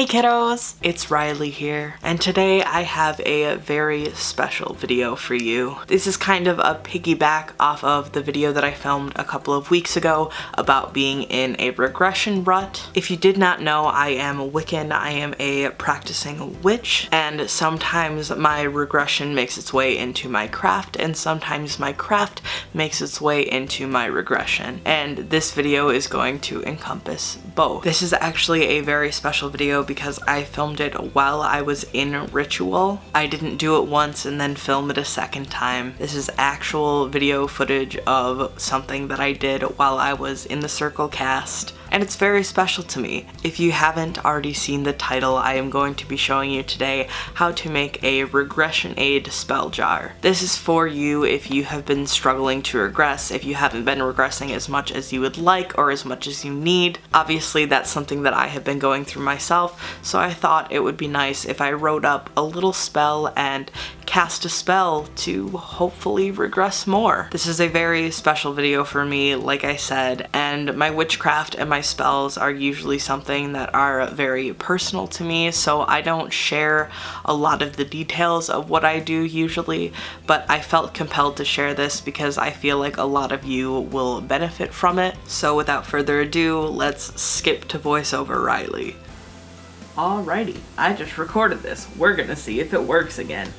Hey kiddos, it's Riley here, and today I have a very special video for you. This is kind of a piggyback off of the video that I filmed a couple of weeks ago about being in a regression rut. If you did not know, I am Wiccan, I am a practicing witch, and sometimes my regression makes its way into my craft, and sometimes my craft makes its way into my regression. And this video is going to encompass both. This is actually a very special video because I filmed it while I was in ritual. I didn't do it once and then film it a second time. This is actual video footage of something that I did while I was in the circle cast and it's very special to me. If you haven't already seen the title, I am going to be showing you today how to make a regression aid spell jar. This is for you if you have been struggling to regress, if you haven't been regressing as much as you would like or as much as you need. Obviously that's something that I have been going through myself, so I thought it would be nice if I wrote up a little spell and cast a spell to hopefully regress more. This is a very special video for me, like I said, and my witchcraft and my spells are usually something that are very personal to me, so I don't share a lot of the details of what I do usually, but I felt compelled to share this because I feel like a lot of you will benefit from it. So without further ado, let's skip to voiceover Riley. Alrighty, I just recorded this. We're gonna see if it works again.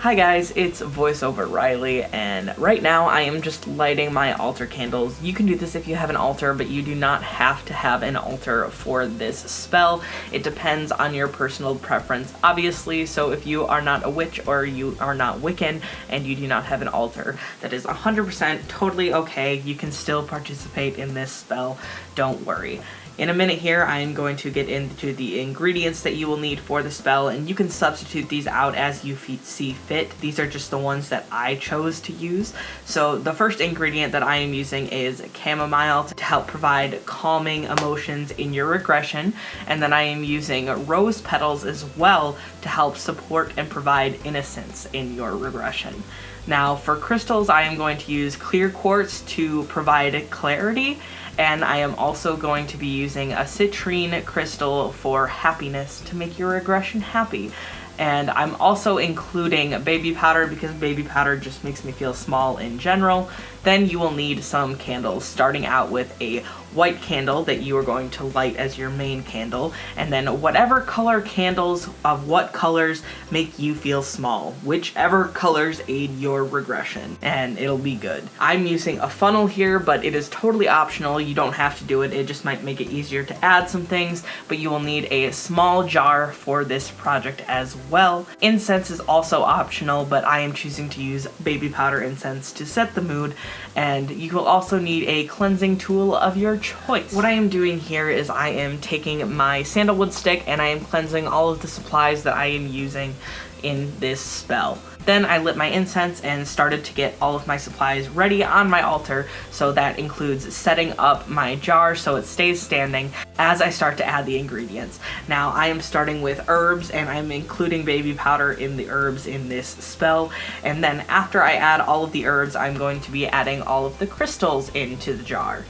Hi guys, it's voiceover Riley, and right now I am just lighting my altar candles. You can do this if you have an altar, but you do not have to have an altar for this spell. It depends on your personal preference, obviously, so if you are not a witch or you are not Wiccan and you do not have an altar, that is 100% totally okay. You can still participate in this spell, don't worry. In a minute here, I am going to get into the ingredients that you will need for the spell, and you can substitute these out as you see fit. These are just the ones that I chose to use. So the first ingredient that I am using is chamomile to help provide calming emotions in your regression, and then I am using rose petals as well to help support and provide innocence in your regression. Now for crystals, I am going to use clear quartz to provide clarity and I am also going to be using a citrine crystal for happiness to make your regression happy. And I'm also including baby powder because baby powder just makes me feel small in general. Then you will need some candles, starting out with a white candle that you are going to light as your main candle, and then whatever color candles of what colors make you feel small, whichever colors aid your regression, and it'll be good. I'm using a funnel here, but it is totally optional. You don't have to do it. It just might make it easier to add some things, but you will need a small jar for this project as well. Incense is also optional, but I am choosing to use baby powder incense to set the mood and you will also need a cleansing tool of your choice. What I am doing here is I am taking my sandalwood stick and I am cleansing all of the supplies that I am using in this spell. Then I lit my incense and started to get all of my supplies ready on my altar, so that includes setting up my jar so it stays standing as I start to add the ingredients. Now I am starting with herbs and I'm including baby powder in the herbs in this spell, and then after I add all of the herbs, I'm going to be adding all of the crystals into the jar.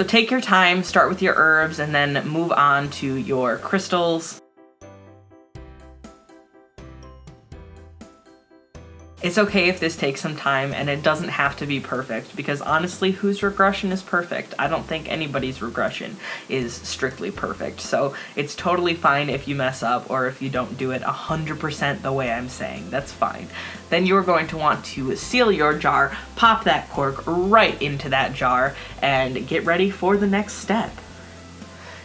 So take your time, start with your herbs, and then move on to your crystals. It's okay if this takes some time and it doesn't have to be perfect because honestly whose regression is perfect? I don't think anybody's regression is strictly perfect so it's totally fine if you mess up or if you don't do it 100% the way I'm saying, that's fine. Then you're going to want to seal your jar, pop that cork right into that jar and get ready for the next step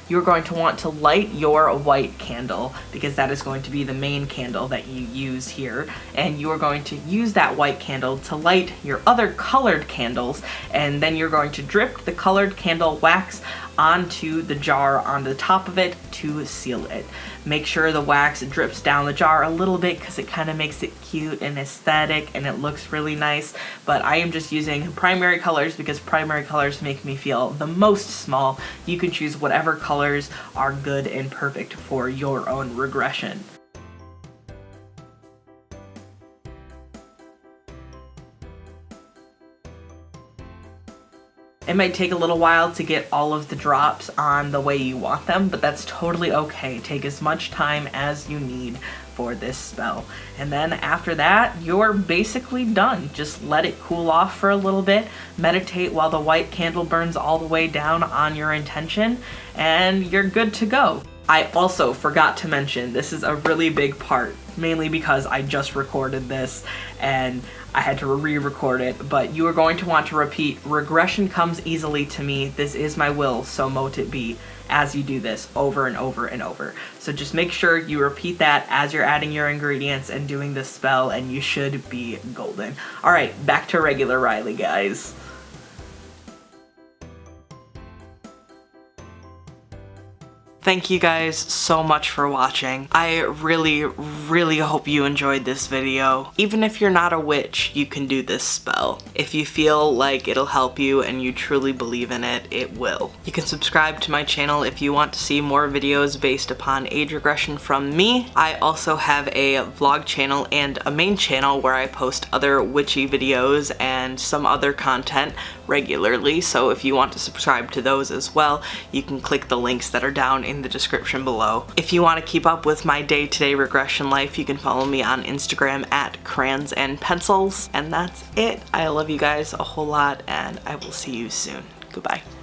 you're going to want to light your white candle because that is going to be the main candle that you use here. And you are going to use that white candle to light your other colored candles and then you're going to drip the colored candle wax onto the jar on the top of it to seal it. Make sure the wax drips down the jar a little bit because it kind of makes it cute and aesthetic and it looks really nice. But I am just using primary colors because primary colors make me feel the most small. You can choose whatever colors are good and perfect for your own regression. It might take a little while to get all of the drops on the way you want them, but that's totally okay. Take as much time as you need for this spell. And then after that, you're basically done. Just let it cool off for a little bit, meditate while the white candle burns all the way down on your intention, and you're good to go. I also forgot to mention, this is a really big part, mainly because I just recorded this and I had to re-record it, but you are going to want to repeat, regression comes easily to me, this is my will, so mote it be, as you do this over and over and over. So just make sure you repeat that as you're adding your ingredients and doing this spell, and you should be golden. Alright, back to regular Riley, guys. Thank you guys so much for watching. I really, really hope you enjoyed this video. Even if you're not a witch, you can do this spell. If you feel like it'll help you and you truly believe in it, it will. You can subscribe to my channel if you want to see more videos based upon age regression from me. I also have a vlog channel and a main channel where I post other witchy videos and some other content regularly, so if you want to subscribe to those as well, you can click the links that are down in the description below. If you want to keep up with my day-to-day -day regression life, you can follow me on Instagram at crayons and pencils, and that's it. I love you guys a whole lot, and I will see you soon. Goodbye.